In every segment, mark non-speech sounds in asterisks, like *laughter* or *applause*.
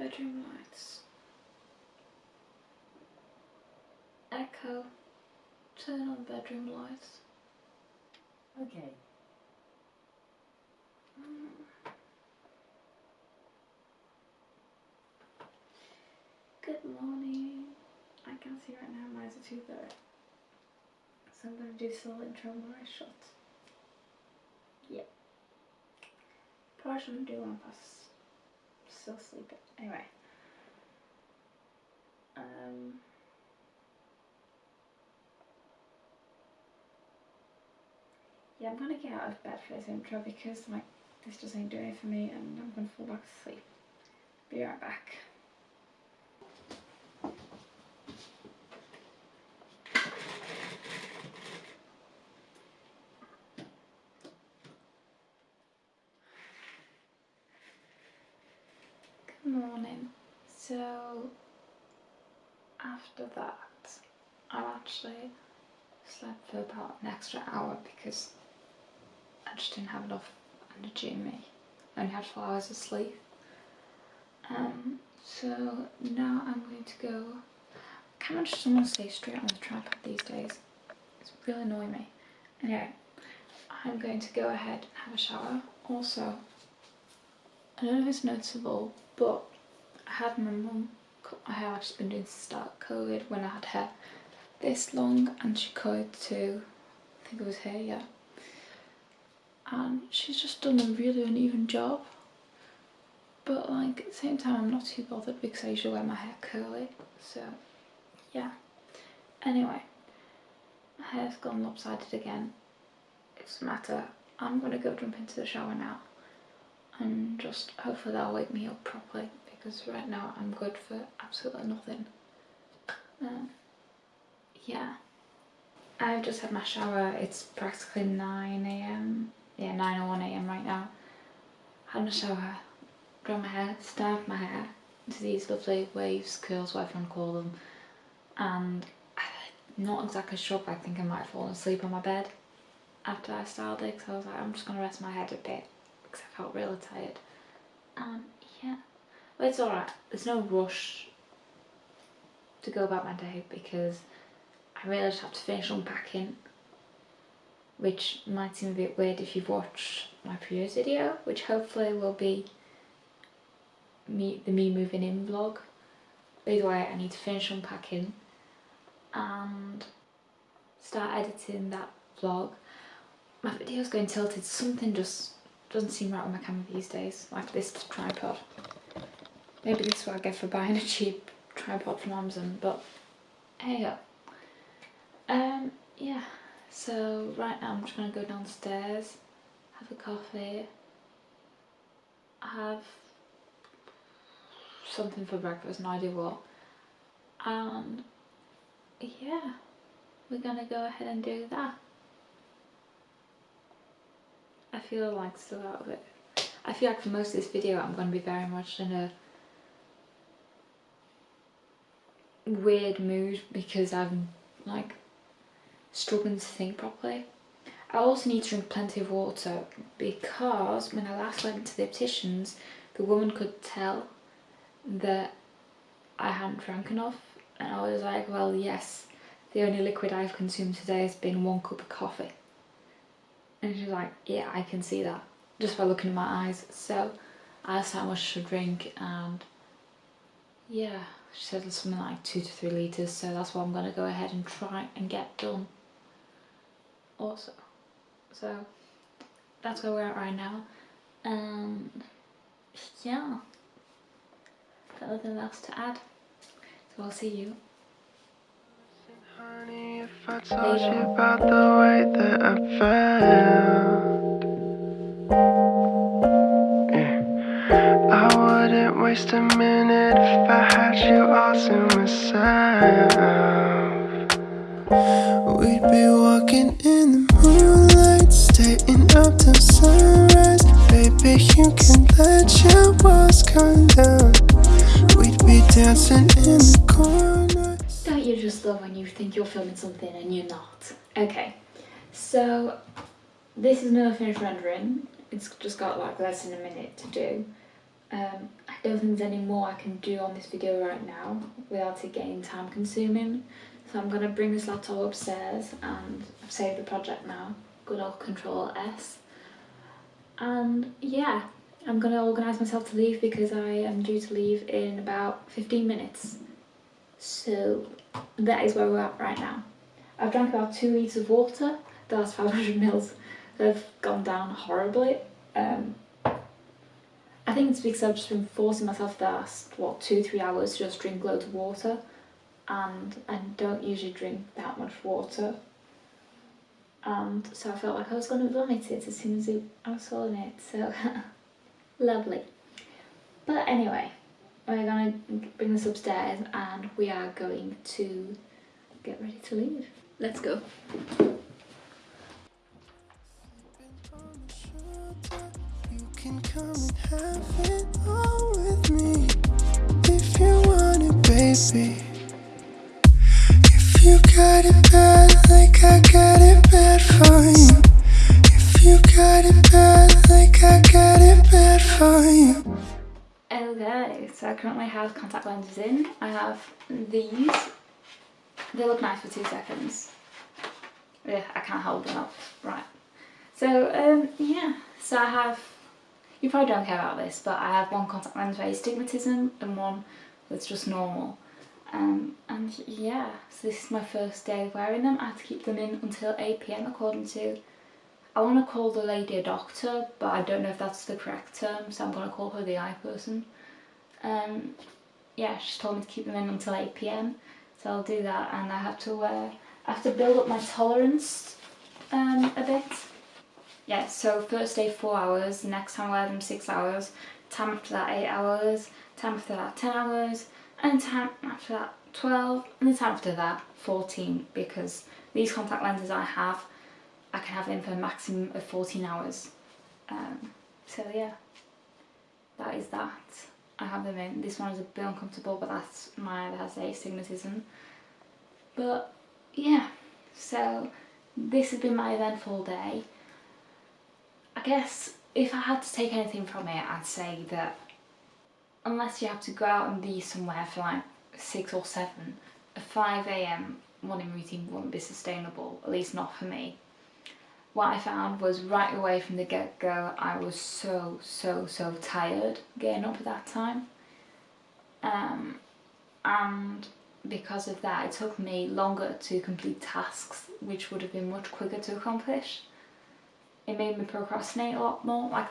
bedroom lights. Echo, turn on bedroom lights. Okay. Good morning. I can see right now are too blurry. So I'm going to do little intro my eyes shut. Yep. Probably shouldn't do one I was still sleeping. Anyway. Um. Yeah, I'm gonna get out of bed for this intro because like this just ain't doing it for me and I'm gonna fall back to sleep. Be right back. Morning. So after that, I actually slept for about an extra hour because I just didn't have enough energy in me. I only had four hours of sleep. Um, so now I'm going to go. I kind of just want stay straight on the tripod these days. It's really annoying me. Anyway, I'm going to go ahead and have a shower. Also, I don't know if it's noticeable, but I had my mum. Cut my hair. I have actually been doing start COVID when I had hair this long, and she cut it to, I think it was hair, yeah. And she's just done a really uneven job. But like at the same time, I'm not too bothered because I usually wear my hair curly. So yeah. Anyway, my hair's gone lopsided again. It doesn't matter. I'm gonna go jump into the shower now and just hopefully that'll wake me up properly because right now I'm good for absolutely nothing. Um, yeah. I've just had my shower. It's practically 9am. Yeah, 9.01am right now. Had my shower, dried my hair, styled my hair into these lovely waves, curls, whatever you want to call them. And I'm not exactly sure, but I think I might have fallen asleep on my bed after I styled it. So I was like, I'm just going to rest my head a bit because I felt really tired. Um, yeah, but it's alright. There's no rush to go about my day because I really just have to finish unpacking which might seem a bit weird if you've watched my previous video which hopefully will be me the me moving in vlog. By the way I need to finish unpacking and start editing that vlog. My video's going tilted, something just doesn't seem right on my camera these days, like this tripod. Maybe this is what I get for buying a cheap tripod from Amazon, but hey go. Um, yeah, so right now I'm just going to go downstairs, have a coffee, have something for breakfast, no idea what, and yeah, we're going to go ahead and do that. I feel like still out of it. I feel like for most of this video I'm going to be very much in a weird mood because I'm like struggling to think properly. I also need to drink plenty of water because when I last went to the opticians the woman could tell that I hadn't drank enough and I was like well yes the only liquid I've consumed today has been one cup of coffee and she's like yeah I can see that. Just by looking in my eyes. So I asked how much should drink and yeah she said it's something like two to three litres so that's what I'm going to go ahead and try and get done also. So that's where we're at right now. And yeah. Got nothing else to add. So I'll see you. Honey, I told you about the way that I felt, yeah. I wouldn't waste a minute if I had you all to myself. We'd be walking in the moonlight, staying up till sunrise. Baby, you can let your walls come down. We'd be dancing in the corner. Love when you think you're filming something and you're not? Okay, so this is no finished rendering. It's just got like less than a minute to do. Um, I I don't think there's any more I can do on this video right now without it getting time consuming. So I'm going to bring this laptop upstairs and I've saved the project now. Good old Control S. And yeah, I'm going to organise myself to leave because I am due to leave in about 15 minutes. So that is where we're at right now. I've drank about two litres of water, the last 500 mils have gone down horribly. Um, I think it's because I've just been forcing myself the last, what, two, three hours to just drink loads of water. And I don't usually drink that much water. And so I felt like I was going to vomit it as soon as I was swallowing it. So, *laughs* lovely. But anyway, we're to bring this upstairs and we are going to get ready to leave. Let's go. You can come and have it all with me if you want it, baby. If you got it bad, like I Okay, so I currently have contact lenses in. I have these. They look nice for two seconds. Yeah, I can't hold them up. Right. So, um, yeah. So I have, you probably don't care about this, but I have one contact lens for astigmatism and one that's just normal. Um, and yeah, so this is my first day wearing them. I have to keep them in until 8pm according to, I want to call the lady a doctor, but I don't know if that's the correct term, so I'm going to call her the eye person. Um, yeah, she's told me to keep them in until 8pm, so I'll do that and I have to wear, I have to build up my tolerance um, a bit. Yeah, so first day 4 hours, next time I wear them 6 hours, time after that 8 hours, time after that 10 hours, and time after that 12 and the time after that 14 because these contact lenses I have I can have them for a maximum of 14 hours um, so yeah that is that I have them in. This one is a bit uncomfortable but that's my other has astigmatism. But yeah. So this has been my eventful day. I guess if I had to take anything from it I'd say that unless you have to go out and be somewhere for like 6 or 7, a 5am morning routine wouldn't be sustainable, at least not for me. What I found was right away from the get-go I was so, so, so tired getting up at that time. Um, and because of that it took me longer to complete tasks which would have been much quicker to accomplish. It made me procrastinate a lot more. Like,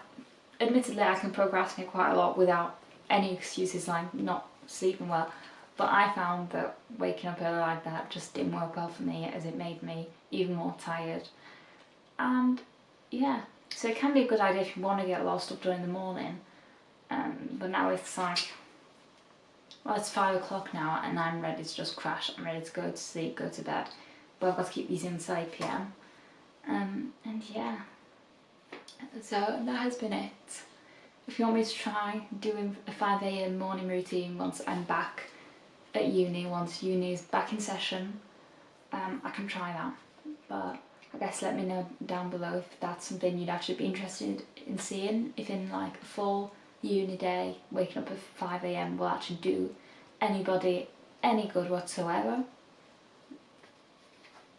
admittedly I can procrastinate quite a lot without any excuses like not sleeping well but I found that waking up early like that just didn't work well for me as it made me even more tired and yeah. So it can be a good idea if you want to get lost up during the morning. Um, but now it's like well it's five o'clock now and I'm ready to just crash. I'm ready to go to sleep go to bed. But I've got to keep these inside PM um, and yeah. So that has been it. If you want me to try doing a 5am morning routine once I'm back at uni, once uni is back in session, um, I can try that. But I guess let me know down below if that's something you'd actually be interested in seeing, if in like a full uni day, waking up at 5am will actually do anybody any good whatsoever.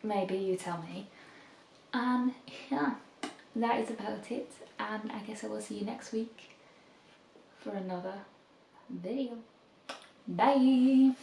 Maybe you tell me. And yeah, that is about it and I guess I will see you next week for another video. Bye!